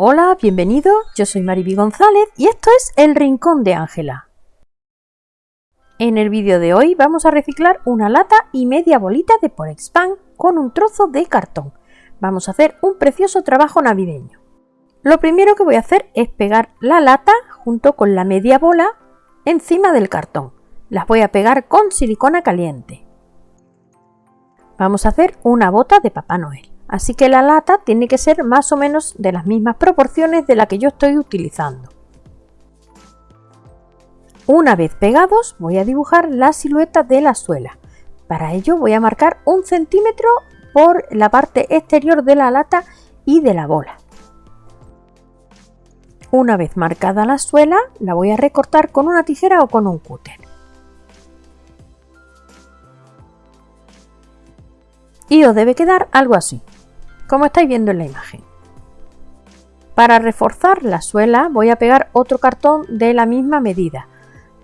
Hola, bienvenido, yo soy Mariby González y esto es El Rincón de Ángela. En el vídeo de hoy vamos a reciclar una lata y media bolita de Porexpan con un trozo de cartón. Vamos a hacer un precioso trabajo navideño. Lo primero que voy a hacer es pegar la lata junto con la media bola encima del cartón. Las voy a pegar con silicona caliente. Vamos a hacer una bota de Papá Noel. Así que la lata tiene que ser más o menos de las mismas proporciones de la que yo estoy utilizando. Una vez pegados voy a dibujar la silueta de la suela. Para ello voy a marcar un centímetro por la parte exterior de la lata y de la bola. Una vez marcada la suela la voy a recortar con una tijera o con un cúter. Y os debe quedar algo así como estáis viendo en la imagen. Para reforzar la suela voy a pegar otro cartón de la misma medida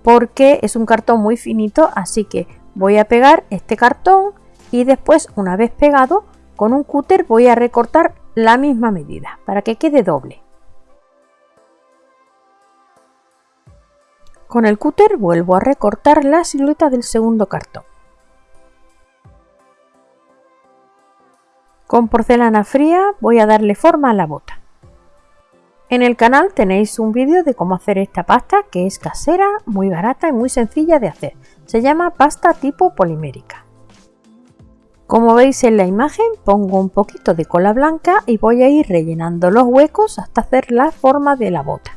porque es un cartón muy finito así que voy a pegar este cartón y después una vez pegado con un cúter voy a recortar la misma medida para que quede doble. Con el cúter vuelvo a recortar la silueta del segundo cartón. Con porcelana fría voy a darle forma a la bota. En el canal tenéis un vídeo de cómo hacer esta pasta que es casera, muy barata y muy sencilla de hacer. Se llama pasta tipo polimérica. Como veis en la imagen pongo un poquito de cola blanca y voy a ir rellenando los huecos hasta hacer la forma de la bota.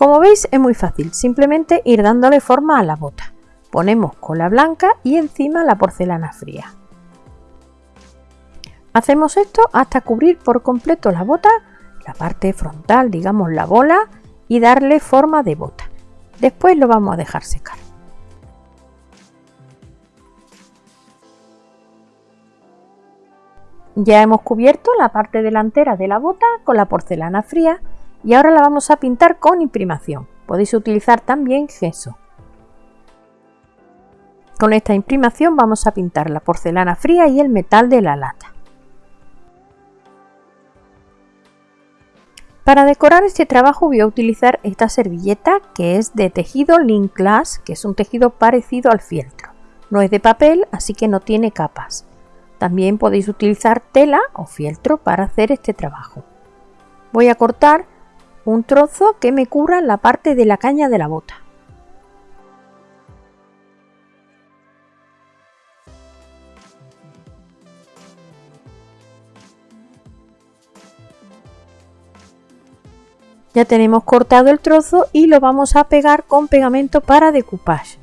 Como veis es muy fácil, simplemente ir dándole forma a la bota. Ponemos cola blanca y encima la porcelana fría. Hacemos esto hasta cubrir por completo la bota, la parte frontal, digamos la bola, y darle forma de bota. Después lo vamos a dejar secar. Ya hemos cubierto la parte delantera de la bota con la porcelana fría y ahora la vamos a pintar con imprimación. Podéis utilizar también gesso. Con esta imprimación vamos a pintar la porcelana fría y el metal de la lata. Para decorar este trabajo voy a utilizar esta servilleta que es de tejido Link Glass, que es un tejido parecido al fieltro. No es de papel, así que no tiene capas. También podéis utilizar tela o fieltro para hacer este trabajo. Voy a cortar un trozo que me cubra la parte de la caña de la bota. Ya tenemos cortado el trozo y lo vamos a pegar con pegamento para decoupage.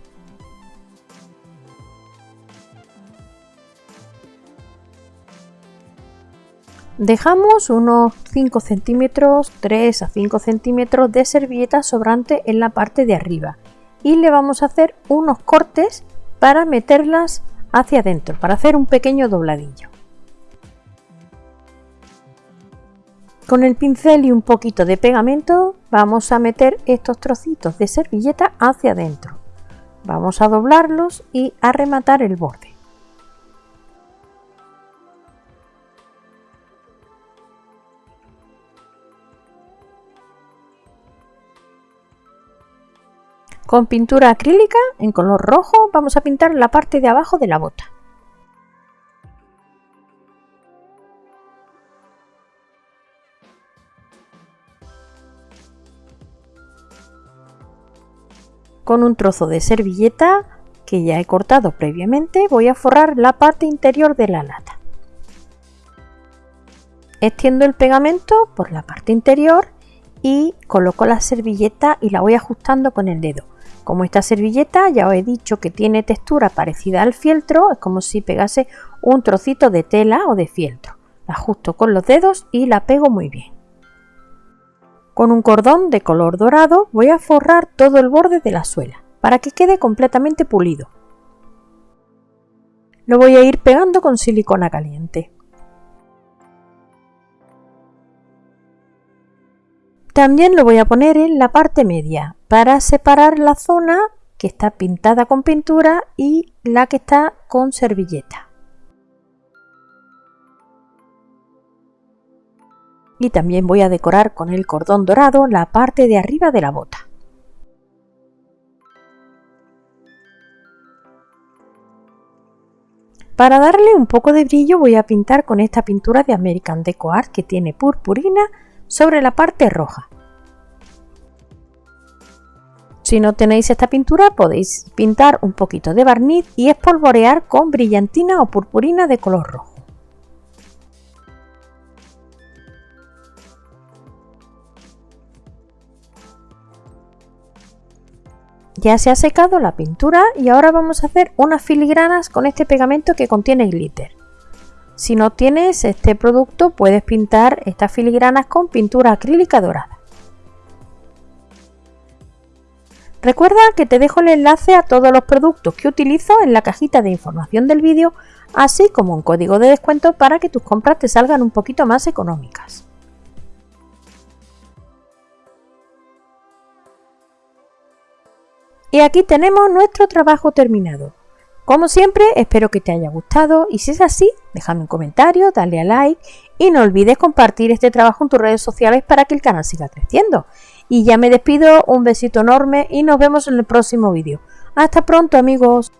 Dejamos unos 5 centímetros, 3 a 5 centímetros de servilleta sobrante en la parte de arriba y le vamos a hacer unos cortes para meterlas hacia adentro, para hacer un pequeño dobladillo. Con el pincel y un poquito de pegamento vamos a meter estos trocitos de servilleta hacia adentro. Vamos a doblarlos y a rematar el borde. Con pintura acrílica en color rojo vamos a pintar la parte de abajo de la bota. Con un trozo de servilleta que ya he cortado previamente voy a forrar la parte interior de la lata. Extiendo el pegamento por la parte interior y coloco la servilleta y la voy ajustando con el dedo. Como esta servilleta ya os he dicho que tiene textura parecida al fieltro, es como si pegase un trocito de tela o de fieltro. La ajusto con los dedos y la pego muy bien. Con un cordón de color dorado voy a forrar todo el borde de la suela para que quede completamente pulido. Lo voy a ir pegando con silicona caliente. También lo voy a poner en la parte media para separar la zona que está pintada con pintura y la que está con servilleta. Y también voy a decorar con el cordón dorado la parte de arriba de la bota. Para darle un poco de brillo voy a pintar con esta pintura de American Deco Art que tiene purpurina sobre la parte roja. Si no tenéis esta pintura podéis pintar un poquito de barniz y espolvorear con brillantina o purpurina de color rojo. Ya se ha secado la pintura y ahora vamos a hacer unas filigranas con este pegamento que contiene glitter. Si no tienes este producto puedes pintar estas filigranas con pintura acrílica dorada. Recuerda que te dejo el enlace a todos los productos que utilizo en la cajita de información del vídeo, así como un código de descuento para que tus compras te salgan un poquito más económicas. Y aquí tenemos nuestro trabajo terminado. Como siempre, espero que te haya gustado y si es así, déjame un comentario, dale a like y no olvides compartir este trabajo en tus redes sociales para que el canal siga creciendo. Y ya me despido, un besito enorme y nos vemos en el próximo vídeo. Hasta pronto amigos.